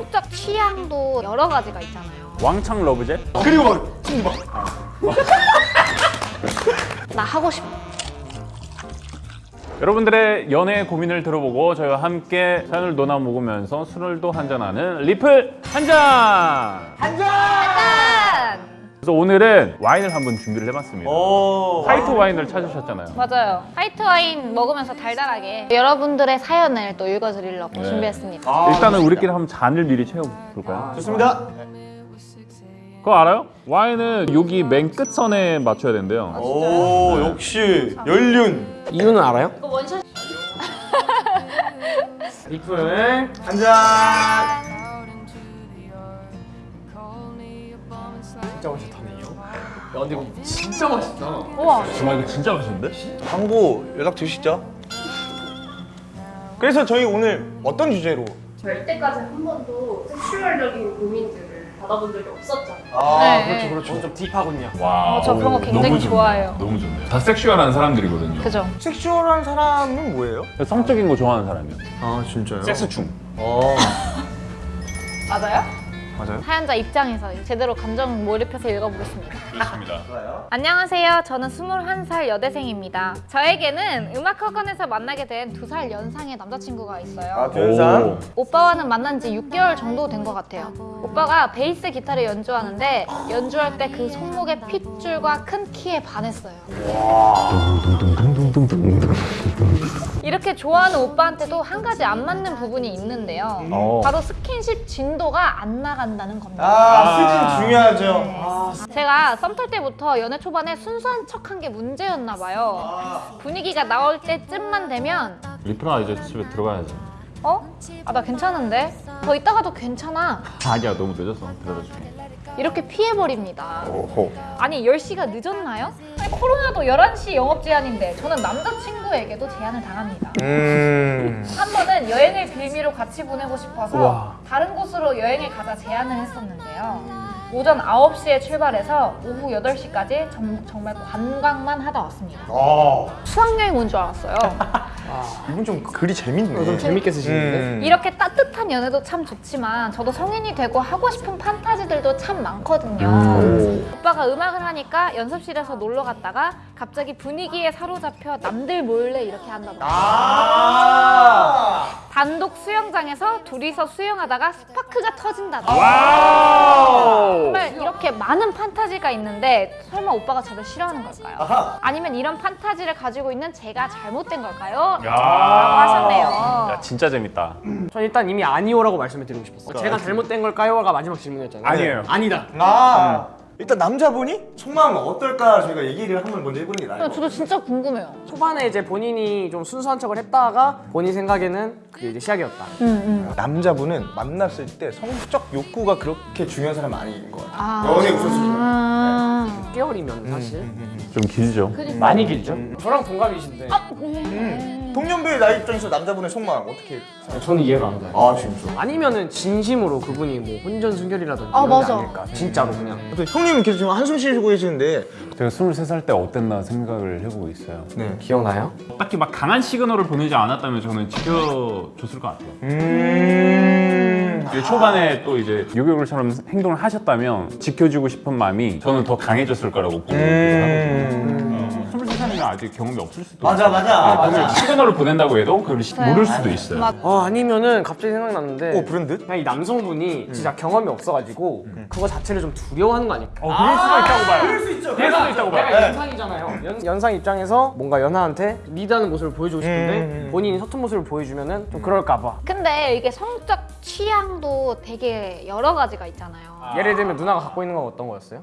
성적 취향도 여러 가지가 있잖아요. 왕창 러브제? 그리고 막 친구 막 나 하고 싶어. 여러분들의 연애 고민을 들어보고 저희와 함께 사연을 논아 먹으면서 술을도 한잔하는 리플 한잔! 짠! 그래서 오늘은 와인을 한번 준비를 해봤습니다. 오. 화이트 와인을 찾으셨잖아요. 맞아요. 화이트 와인 먹으면서 달달하게 여러분들의 사연을 또 읽어드리려고 네. 준비했습니다. 아, 일단은 우리끼리 한번 잔을 미리 채워볼까요? 좋습니다. 그거 알아요? 와인은 여기 맨 끝선에 맞춰야 된대요. 오 역시 연륜. 이유는 알아요? 이거 원샷 리플 한잔. 진짜 맛있다네요 야 근데 이거 진짜 맛있다 우와 정말 이거 진짜 맛있는데? 광고 연락 주시죠. 그래서 저희 오늘 어떤 주제로? 저희 이때까지 한 번도 섹슈얼적인 고민들을 받아본 적이 없었잖아요. 아 네. 그렇죠 그렇죠. 좀 딥하군요 와, 어, 저 그런 거 오, 굉장히. 좋아해요. 너무 좋네요. 다 섹슈얼한 사람들이거든요. 그죠? 섹슈얼한 사람은 뭐예요? 성적인 거 좋아하는 사람이요. 아 진짜요? 섹스충. 어 맞아요? 맞아요. 사연자 입장에서 제대로 감정 몰입해서 읽어보겠습니다. 좋습니다. 안녕하세요. 저는 21살 여대생입니다. 저에게는 음악학원에서 만나게 된 두 살 연상의 남자친구가 있어요. 아 변상. 오빠와는 만난 지 6개월 정도 된 것 같아요. 오빠가 베이스 기타를 연주하는데 연주할 때 그 손목의 핏줄과 큰 키에 반했어요. 이렇게 좋아하는 오빠한테도 한 가지 안 맞는 부분이 있는데요. 어. 바로 스킨십 진도가 안 나간다는 겁니다. 아 수진 중요하죠. 네. 아, 제가 썸 탈 때부터 연애 초반에 순수한 척한 게 문제였나 봐요. 분위기가 나올 때쯤만 되면 리플아 이제 집에 들어가야지. 어? 아 나 괜찮은데? 더 있다가도 괜찮아. 아니야 너무 늦었어. 들어가줄게. 이렇게 피해버립니다. 오호. 아니 10시가 늦었나요? 코로나도 11시 영업 제한인데 저는 남자친구에게도 제한을 당합니다. 음. 한 번은 여행을 빌미로 같이 보내고 싶어서 우와. 다른 곳으로 여행을 가자 제안을 했었는데요. 오전 9시에 출발해서 오후 8시까지 정 말 관광만 하다 왔습니다. 아 수학여행 온 줄 알았어요. 이분 좀 글이 재밌네. 좀 재밌게 쓰시는데 음. 이렇게 따뜻한 연애도 참 좋지만 저도 성인이 되고 하고 싶은 판타지들도 참 많거든요. 음. 오빠가 음악을 하니까 연습실에서 놀러 갔다가 갑자기 분위기에 사로잡혀 남들 몰래 이렇게 한다던가 아. 단독 수영장에서 둘이서 수영하다가 스파크가 터진다던가. 정말 이렇게 많은 판타지가 있는데 설마 오빠가 저를 싫어하는 걸까요? 아하. 아니면 이런 판타지를 가지고 있는 제가 잘못된 걸까요? 하셨네요. 야 진짜 재밌다. 전 일단 이미 아니오라고 말씀을 드리고 싶었어요 제가 잘못된 걸까요?가 마지막 질문이었잖아요 아니에요. 아니다 아. 일단 남자분이 속마음은 어떨까 저희가 얘기를 한번 먼저 해보는 게것 저도 진짜 궁금해요. 초반에 이제 본인이 좀 순수한 척을 했다가 본인 생각에는 그게 이제 시작이었다 음, 남자분은 만났을 때 성적 욕구가 그렇게 중요한 사람 아닌 것 같아요. 아. 연애 우선순위. 아. 6개월이면 사실 좀 길죠. 많이 길죠? 저랑 동갑이신데 음. 동년배 나이 입장에서 남자분의 속마음 어떻게? 저는 이해가 안 가요 아 진짜. 아니면은 진심으로 그분이 뭐 혼전 순결이라든지 아, 이런 게 맞아. 아닐까 진짜로 그냥 또 형님은 계속 지금 한숨 쉬고 계시는데. 제가 23살 때 어땠나 생각을 해보고 있어요. 네. 기억나요? 딱히 막 강한 시그널을 보내지 않았다면 저는 지켜줬을 것 같아요. 음. 초반에 또 이제 요격을처럼 행동을 하셨다면 지켜주고 싶은 마음이 저는 더 강해졌을 거라고 보고 음. 23살이면 아직 경험이 없을 수도 맞아, 있어요. 맞아. 아, 네, 그걸 시그널을 보낸다고 해도 그걸 시- 모를 수도 네. 있어요. 맞- 아 아니면은 갑자기 생각났는데 오 브랜드? 그냥 이 남성분이 진짜 경험이 없어가지고 그거 자체를 좀 두려워하는 거 아닐까? 어, 그럴 수가 있다고 봐요. 그럴 수 있죠. 그럴 수도 있다고 봐요. 내가 연상이잖아요. 연, 연상 입장에서 뭔가 연하한테 리드하는 모습을 보여주고 싶은데 음. 본인이 서툰 모습을 보여주면은 좀 그럴까 봐. 근데 이게 성적 취향도 되게 여러 가지가 있잖아요. 예를 들면 누나가 갖고 있는 건 어떤 거였어요?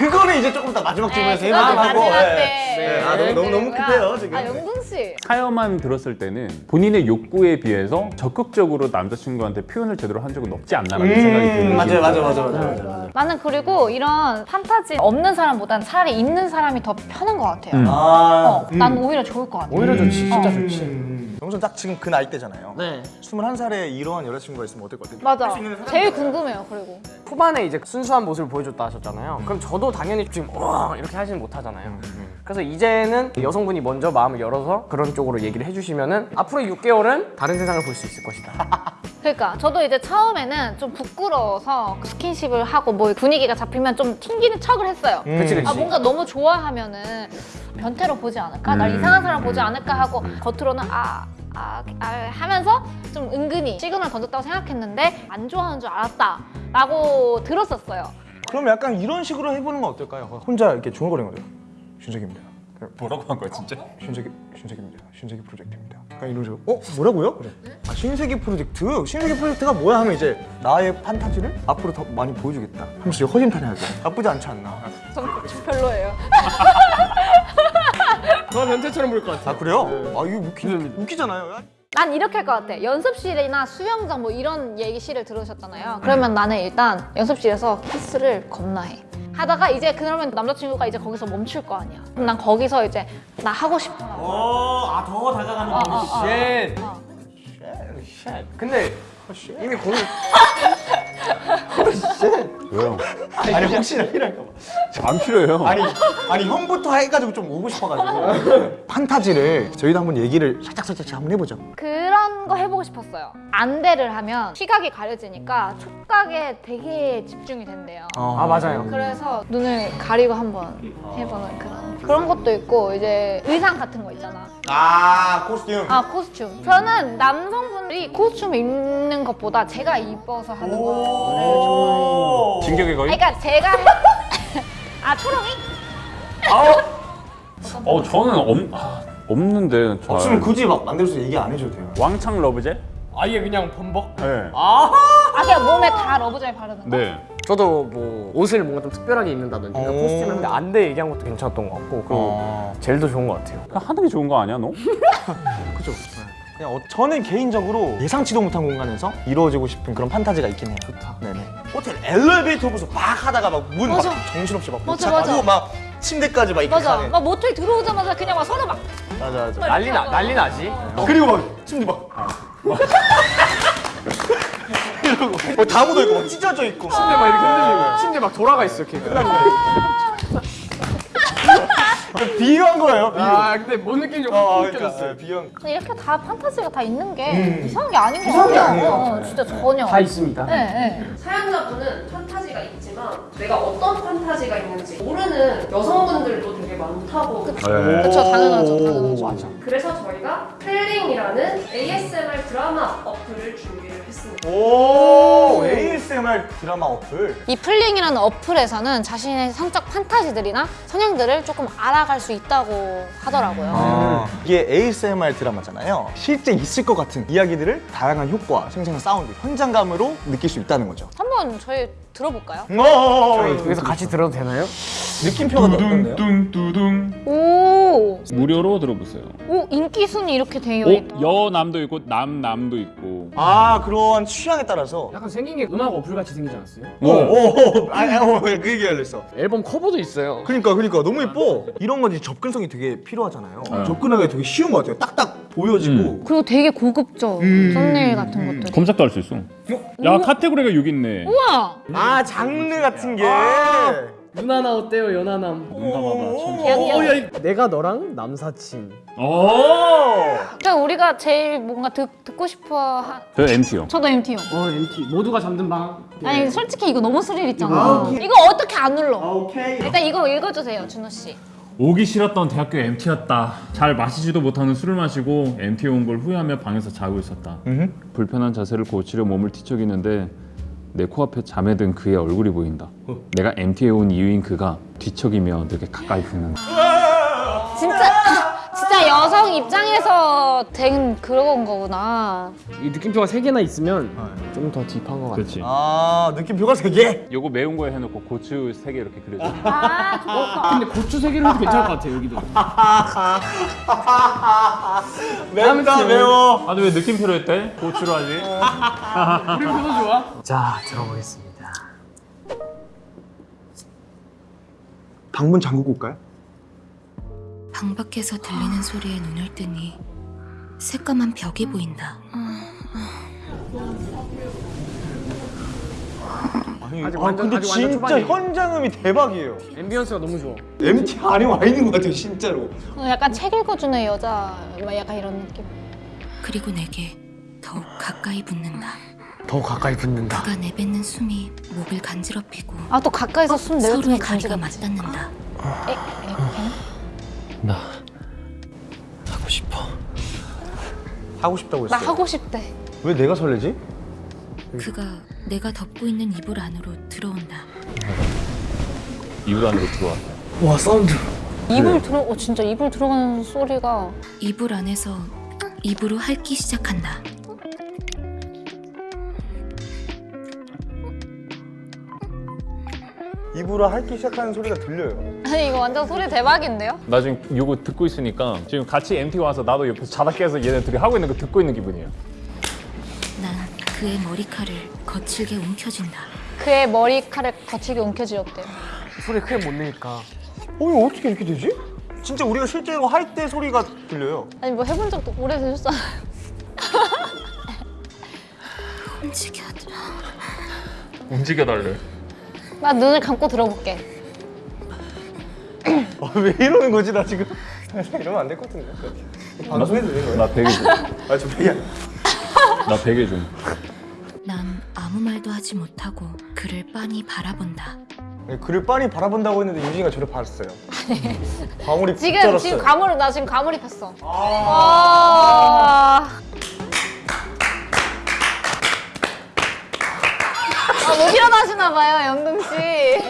그거는 이제 조금 더 마지막 질문에서 네, 해보는 거고. 마지막 네. 때. 네. 아 너무 너무 너무 급해요 지금. 아 영동 씨. 사연만 들었을 때는 본인의 욕구에 비해서 적극적으로 남자친구한테 표현을 제대로 한 적은 없지 않나라는 생각이 드는 음, 맞아요, 맞아요, 거예요. 맞아요, 맞아요, 맞아요. 나는 그리고 이런 판타지 없는 사람보단 차라리 있는 사람이 더 편한 것 같아요. 음. 아, 어, 난 오히려 좋을 것 같아. 오히려 좋지, 진짜 어. 좋지. 영선 딱 지금 그 나이 때잖아요. 네. 21살에 이러한 여자친구가 있으면 어떨 것 같아요? 맞아. 제일 궁금해요. 그리고 초반에 이제 순수한 모습을 보여줬다 하셨잖아요. 그럼 저도 당연히 지금 와 이렇게 하지는 못하잖아요. 그래서 이제는 여성분이 먼저 마음을 열어서 그런 쪽으로 얘기를 해주시면 은 앞으로 6개월은 다른 세상을 볼 수 있을 것이다. 그러니까 저도 이제 처음에는 좀 부끄러워서 스킨십을 하고 뭐 분위기가 잡히면 좀 튕기는 척을 했어요. 그치 그치. 아 뭔가 너무 좋아하면은 변태로 보지 않을까? 날 음. 이상한 사람 보지 않을까 하고 겉으로는 아, 아, 아 하면서 좀 은근히 시그널 던졌다고 생각했는데 안 좋아하는 줄 알았다 라고 들었었어요. 그럼 약간 이런 식으로 해보는 건 어떨까요? 혼자 이렇게 중얼거리는 거죠. 준석입니다. 뭐라고 한 거야 진짜? 신세계 신세계입니다. 신세계 프로젝트입니다. 약간 이런 식으로 어 뭐라고요? 그래. 아 신세계 프로젝트. 신세계 프로젝트가 뭐야 하면 이제 나의 판타지를 앞으로 더 많이 보여주겠다. 하면서 허심탄회하게 나쁘지 않지 않나. 전 별로예요. 저 변태처럼 보일 것 같아. 아 그래요? 아 이거 웃기, 웃기잖아요. 난 이렇게 할 것 같아. 연습실이나 수영장 뭐 이런 대기실을 들으셨잖아요. 그러면 나는 일단 연습실에서 키스를 겁나 해. 하다가 이제 그러면 남자친구가 이제 거기서 멈출 거 아니야. 그럼 난 거기서 이제 나 하고 싶어. 어아더 다가가는 어, 어, 어. shit. 어. shit. 근데 이미 거기 왜요? 아니 혹시나 필요할까 봐. 안 필요해요. 아니 아니 형부터 해가지고 좀 오고 싶어가지고 판타지를 저희도 한번 얘기를 살짝 살짝 한번 해보죠. 그런 거 해보고 싶었어요. 안대를 하면 시각이 가려지니까 촉각에 되게 집중이 된대요. 아 맞아요. 그래서 눈을 가리고 한번 해보는 그런 그런 것도 있고 이제 의상 같은 거 있잖아. 아 코스튬. 아 코스튬. 저는 남성분들이 코스튬 입는 것보다 제가 입어서 하는 거를 좋아해요. 진격의 거인? 그러니까 제가 아 초롱이? 어 저는 없, 아, 없는데 잘. 없으면 굳이 막 만들어서 얘기 안 해줘도 돼요. 왕창 러브제? 아예 그냥 범벅? 네. 아. 아 그냥 몸에 다 러브젤 바르는 거? 네. 저도 뭐 옷을 뭔가 좀 특별하게 입는다든지 오. 코스튬을 하는데 안대 얘기한 것도 괜찮았던 것 같고 그리고 어. 젤도 좋은 것 같아요. 그냥 하는 게 좋은 거 아니야 너? 그죠. 그냥 어, 저는 개인적으로 예상치도 못한 공간에서 이루어지고 싶은 그런 판타지가 있긴 해요. 좋다. 네네. 호텔 엘리베이터 보면서 막 하다가 막 문 막 맞아. 정신없이 막 맞아, 맞아. 막 침대까지 막 이렇게 맞아. 가는. 막 모텔 들어오자마자 그냥 막 서로 막 맞아 맞아. 난리 나 난리 나지. 그리고 막 침대 막. 이러고 뭐다 묻어 있고 막 찢어져 있고. 침대 막 이렇게 흔들리고 침대 막 돌아가 있어 이렇게. 비유한 거예요. 비유. 아 근데 뭔 느낌인지 어, 확 그러니까 느껴졌어요. 네, 비유한. 근데 이렇게 다 판타지가 다 있는 게 이상한 게 아닌 것 같아요. 아니에요. 어, 진짜 전혀. 다 있습니다. 네, 네. 사연자분은 판타지가 있지만 내가 어떤 판타지가 있는지 모르는 여성분들도 되게 많다고 네. 그쵸, 당연하죠, 당연하죠. 맞아. 그래서 저희가 플링이라는 ASMR 드라마 어플을 했습니다. 오 ASMR 드라마 어플. 이 플링이라는 어플에서는 자신의 성적 판타지들이나 성향들을 조금 알아갈 수 있다고 하더라고요. 아, 이게 ASMR 드라마잖아요. 실제 있을 것 같은 이야기들을 다양한 효과, 생생한 사운드, 현장감으로 느낄 수 있다는 거죠. 한번 저희 들어볼까요? 여기서 같이 들어도 되나요? 느낌표가 어떤데요? 뚱뚱뚜둥 오, 무료로 들어보세요. 오 인기 순위 이렇게 되어 어? 있다. 여남도 있고 남남도 있고. 아 그런 취향에 따라서. 약간 생긴 게 음악 어플 같이 생기지 않았어요? 오, 오, 오, 아니, 오, 그 얘기 하려 했어. 앨범 커버도 있어요. 그러니까, 그러니까 너무 예뻐. 이런 건 이제 접근성이 되게 필요하잖아요. 접근하기 되게 쉬운 것 같아요. 딱딱 보여지고. 그리고 되게 고급져 음. 썸네일 같은 것들이. 검색도 할 수 있어. 야 카테고리가 6 있네. 우와, 아 장르 같은 게. 누나나 어때요 연하남? 뭔가 봐봐. 귀여워. 어, 야, 내가 너랑 남사친. 오. 저 우리가 제일 뭔가 듣, 듣고 싶어 한. 저 MT요. 저도 MT요. 어 MT 모두가 잠든 방. 아니 솔직히 이거 너무 스릴 있잖아. 아. 이거 어떻게 안 눌러? 오케이. 일단 이거 읽어주세요, 준호 씨. 오기 싫었던 대학교 MT였다. 잘 마시지도 못하는 술을 마시고 MT 온 걸 후회하며 방에서 자고 있었다. 음. 불편한 자세를 고치려 몸을 뒤척이는데 내 코앞에 잠에 든 그의 얼굴이 보인다. 내가 MT에 온 이유인 그가 뒤척이며 내게 가까이 붙는다. 진짜 여성 입장에서 된 그런 거구나. 이 느낌표가 세 개나 있으면 좀더 딥한 것 같아. 그렇지. 아 느낌표가 세 개. 요거 매운 거에 해놓고 고추 세 개 이렇게 그려줘. 아 좋다. 근데 고추 세 개를 해도 괜찮을 것 같아 여기도. 맵다 매워. 아, 왜 느낌표로 했대? 고추로 하지? 느낌표도 좋아. 자 들어보겠습니다. 방문 잠그고 올까요? 방 밖에서 들리는 소리에 눈을 뜨니 새까만 벽이 보인다. 아니, 아직 아, 완전- 근데 아직 완전 진짜 초반이에요. 현장음이 대박이에요. 앰비언스가 너무 좋아. MT 안에 와 있는 것 같아요, 진짜로. 어, 약간 책 읽어주는 여자, 막 약간 이런 느낌. 그리고 내게 더욱 가까이 붙는다. 더 가까이 붙는다. 그가 내뱉는 숨이 목을 간지럽히고 아 또 가까이서 숨 내뱉으면 서로의 다리가 간지럽지. 맞닿는다. 에? 에? 걔는? 나 하고 싶어. 하고 싶다고 나 했어요. 하고 싶대. 왜 내가 설레지? 그가 내가 덮고 있는 이불 안으로 들어온다. 이불 안으로 들어왔어. 와 사운드. 이불 들어, 어 진짜 이불 들어가는 소리가 이불 안에서 입으로 핥기 시작한다. 입으로 핥기 시작하는 소리가 들려요. 아니 이거 완전 소리 대박인데요? 나 지금 이거 듣고 있으니까 지금 같이 MT 와서 나도 옆에서 자다 깨서 얘네 둘이 하고 있는 거 듣고 있는 기분이야. 난 그의 머리칼을 거칠게 움켜쥔다. 그의 머리카락 거칠게 움켜쥐었대요. 소리 크게 못 내니까. 어 이거 어떻게 이렇게 되지? 진짜 우리가 실제로 할 때 소리가 들려요. 아니 뭐 해본 적도 오래되셨잖아요. 움직여줘. 움직여달래. 나 눈을 감고 들어볼게. 아, 왜 이러는 거지 나 지금? 이러면 안 될 것 같은데. 방송해도 되는 거예요? 나 베개 좀. 아저 베개. 나 베개 좀. 난 아무 말도 하지 못하고 그를 빤히 바라본다. 네, 그를 빤히 바라본다고 했는데 유진이가 저를 봤어요. 광울이 지금. 지금 가물 나 지금 가물입했어. 아. 아, 일어나시나 봐요, 영동 씨.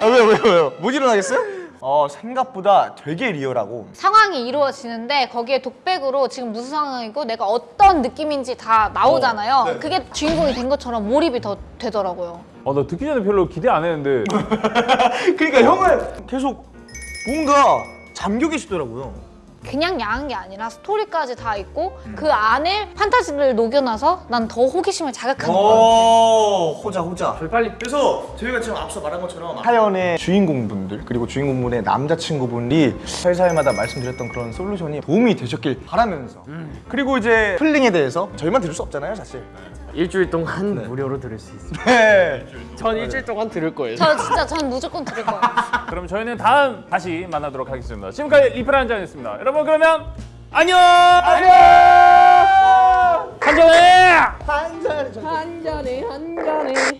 아 왜요 왜요 왜요? 못 일어나겠어요? 어 생각보다 되게 리얼하고 상황이 이루어지는데 거기에 독백으로 지금 무슨 상황이고 내가 어떤 느낌인지 다 나오잖아요. 어, 네. 그게 주인공이 된 것처럼 몰입이 더 되더라고요. 어, 나 듣기 전에 별로 기대 안 했는데 그러니까 형은 계속 뭔가 잠겨 계시더라고요. 그냥 야한 게 아니라 스토리까지 다 있고 그 안에 판타지를 녹여놔서 난 더 호기심을 자극하는 거야. 오 호자 호자. 저희 빨리 그래서 저희가 지금 앞서 말한 것처럼 사연의 주인공분들 그리고 주인공분의 남자친구분이 회사에마다 말씀드렸던 그런 솔루션이 도움이 되셨길 바라면서 그리고 이제 플링에 대해서 저희만 들을 수 없잖아요 사실. 일주일 동안 무료로 들을 수 있습니다. 네. 전 일주일 동안 들을 거예요. 저 진짜 전 무조건 들을 거예요. 그럼 저희는 다음 다시 만나도록 하겠습니다. 지금까지 리플 한잔이었습니다. 여러분 그러면 안녕. 안녕. 한잔해. 한 잔. 한 잔에 한 잔에